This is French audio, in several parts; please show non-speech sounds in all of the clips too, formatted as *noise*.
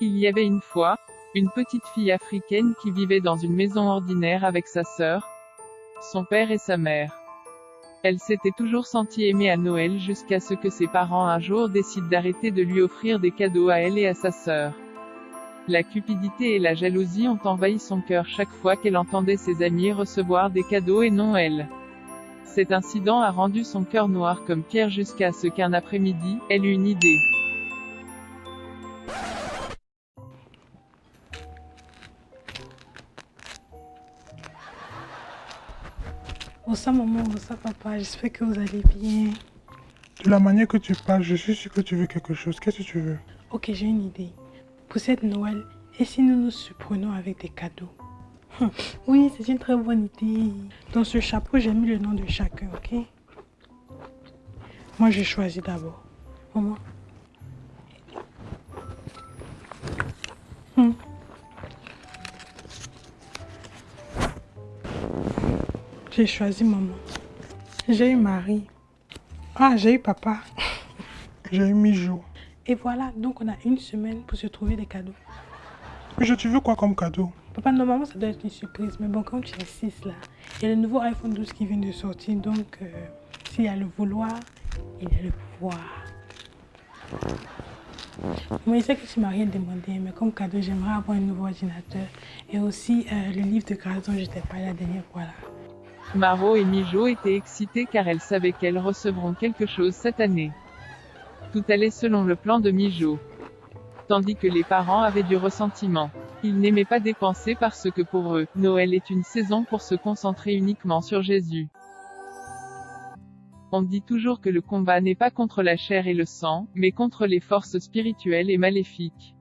Il y avait une fois, une petite fille africaine qui vivait dans une maison ordinaire avec sa sœur, son père et sa mère. Elle s'était toujours sentie aimée à Noël jusqu'à ce que ses parents un jour décident d'arrêter de lui offrir des cadeaux à elle et à sa sœur. La cupidité et la jalousie ont envahi son cœur chaque fois qu'elle entendait ses amis recevoir des cadeaux et non elle. Cet incident a rendu son cœur noir comme pierre jusqu'à ce qu'un après-midi, elle eut une idée. Bonsoir maman, bonsoir papa, j'espère que vous allez bien. De la manière que tu parles, je suis sûr que tu veux quelque chose. Qu'est-ce que tu veux? Ok, j'ai une idée. Pour cette Noël, et si nous nous surprenons avec des cadeaux? *laughs* Oui, c'est une très bonne idée. Dans ce chapeau, j'ai mis le nom de chacun, ok? Moi, je choisis d'abord. Maman? J'ai choisi maman. J'ai eu Marie. Ah, j'ai eu papa. *laughs* J'ai eu Mijo. Et voilà, donc on a une semaine pour se trouver des cadeaux. Mijo, tu veux quoi comme cadeau? Papa, normalement ça doit être une surprise, mais bon, comme tu insistes là, il y a le nouveau iPhone 12 qui vient de sortir, donc euh, s'il y a le vouloir, il y a le pouvoir. Moi, je sais que tu m'as rien demandé, mais comme cadeau, j'aimerais avoir un nouveau ordinateur et aussi euh, le livre de grâce dont je t'ai parlé la dernière fois là. Maro et Mijo étaient excités car elles savaient qu'elles recevront quelque chose cette année. Tout allait selon le plan de Mijo. Tandis que les parents avaient du ressentiment. Ils n'aimaient pas dépenser parce que pour eux, Noël est une saison pour se concentrer uniquement sur Jésus. On dit toujours que le combat n'est pas contre la chair et le sang, mais contre les forces spirituelles et maléfiques.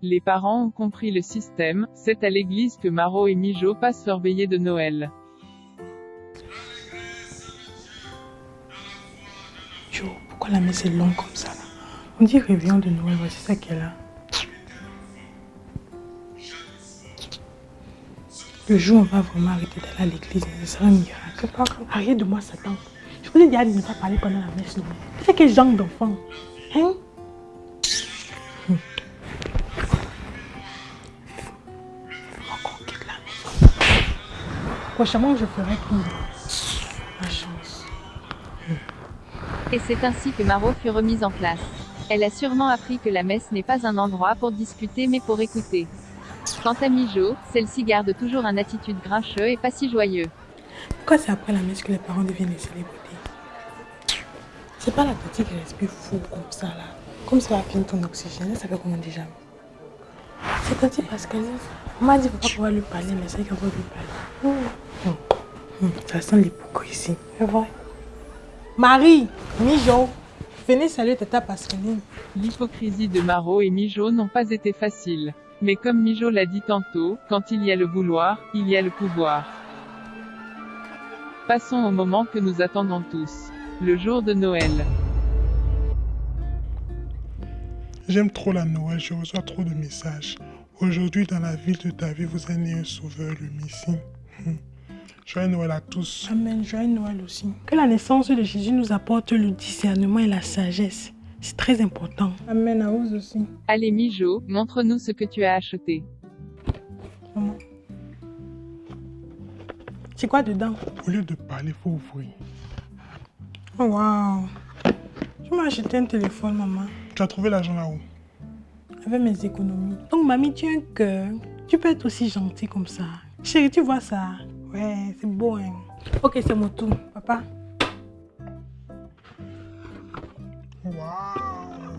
Les parents ont compris le système, c'est à l'église que Maro et Mijo passent leur veillée de Noël. Pourquoi la messe est longue comme ça là On dit réveillon de Noël, voici ça qu'elle a. Le jour où on va vraiment arrêter d'aller à l'église, ce sera un miracle. Arrête de moi, Satan. Je vous ai dit de ne pas parler pendant la messe Noël. C'est quel genre d'enfant Hein? Prochainement, je ferai plus. Et c'est ainsi que Maro fut remise en place. Elle a sûrement appris que la messe n'est pas un endroit pour discuter mais pour écouter. Quant à Mijo, celle-ci garde toujours un attitude grincheux et pas si joyeux. Pourquoi c'est après la messe que les parents deviennent les célébrités? C'est pas la petite qui respire fou comme ça là. Comme ça va prendre ton oxygène, ça fait comment déjà? C'est petit parce qu'elle On m'a dit qu'on lui parler, mais c'est qu'on va lui parler. Hum, Ça sent l'hypocrisie. C'est vrai. Marie, Mijo, venez saluer Tata Pascaline. L'hypocrisie de Maro et Mijo n'ont pas été faciles. Mais comme Mijo l'a dit tantôt, quand il y a le vouloir, il y a le pouvoir. Passons au moment que nous attendons tous. Le jour de Noël. J'aime trop la Noël, je reçois trop de messages. Aujourd'hui, dans la ville de David, vous êtes né un sauveur, le Messie. Joyeux Noël à tous. Amen, joyeux Noël aussi. Que la naissance de Jésus nous apporte le discernement et la sagesse. C'est très important. Amen à vous aussi. Allez Mijo, montre-nous ce que tu as acheté. Maman. C'est quoi dedans? Au lieu de parler, faut ouvrir. Oh wow. Tu m'as acheté un téléphone, maman. Tu as trouvé l'argent là-haut? Avec mes économies. Donc, mamie, tu as un cœur. Tu peux être aussi gentil comme ça. Chérie, tu vois ça? Ouais, c'est beau, hein. Ok, c'est mon tour. Papa, Waouh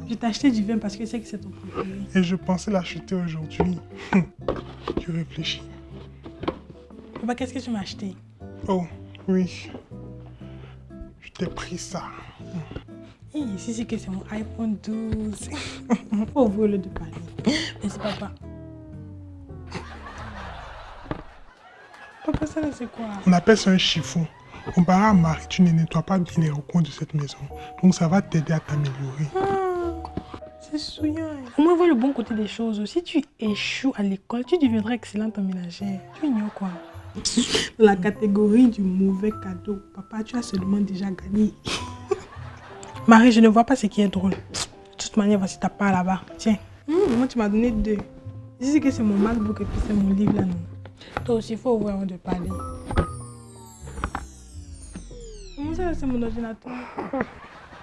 je t'ai acheté du vin parce que je sais que c'est ton préféré. Et je pensais l'acheter aujourd'hui. *laughs* tu réfléchis. Papa, qu'est-ce que tu m'as acheté? Oh, oui. Je t'ai pris ça. Ici, c'est que c'est mon iPhone 12. *laughs* Faut ouvrir le de parler. Merci, papa. Ça là, c'est quoi? On appelle ça un chiffon. Comparé à Marie, tu ne nettoies pas bien les recoins de cette maison. Donc ça va t'aider à t'améliorer. Ah, C'est souillant. Au moins, vois le bon côté des choses. Si tu échoues à l'école, tu deviendras excellente en ménagère. Tu ignores quoi? Dans *laughs* la catégorie du mauvais cadeau, papa, tu as seulement déjà gagné. *laughs* Marie, je ne vois pas ce qui est drôle. De toute manière, voici ta part là-bas. Tiens. Hum, moi, tu m'as donné deux. Je dis que c'est mon MacBook et puis c'est mon livre là, non. Toi aussi, il faut ouvrir avant de parler. Comment ça, c'est mon ordinateur?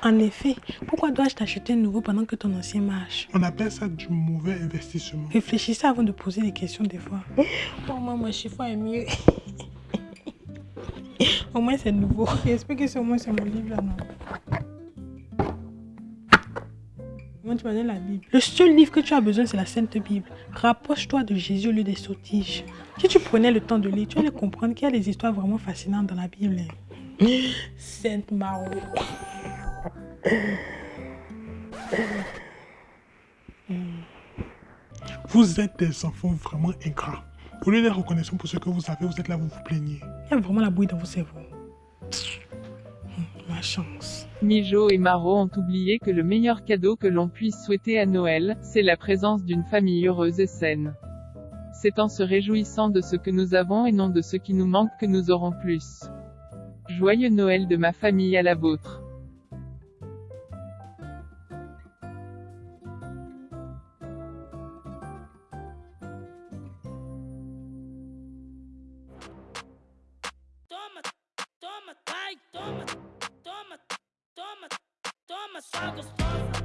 En effet, pourquoi dois-je t'acheter un nouveau pendant que ton ancien marche? On appelle ça du mauvais investissement. Réfléchissez avant de poser des questions des fois. *laughs* Pour moi, mon chiffon est mieux. au moins, c'est nouveau. J'espère que c'est au moins c'est mon livre là, non? Moi, tu m'as donné la Bible? Le seul livre que tu as besoin, c'est la Sainte Bible. Rapproche-toi de Jésus au lieu des sottiges. Si tu prenais le temps de lire, tu allais comprendre qu'il y a des histoires vraiment fascinantes dans la Bible. Sainte Maro. Vous êtes des enfants vraiment ingrats. Au lieu d'être reconnaissant pour ce que vous avez, vous êtes là, vous vous plaignez. Il y a vraiment la bouille dans vos cerveaux. Ma chance. Mijo et Maro ont oublié que le meilleur cadeau que l'on puisse souhaiter à Noël, c'est la présence d'une famille heureuse et saine. C'est en se réjouissant de ce que nous avons et non de ce qui nous manque que nous aurons plus. Joyeux Noël de ma famille à la vôtre. Toma, toma, toma, só gostosa.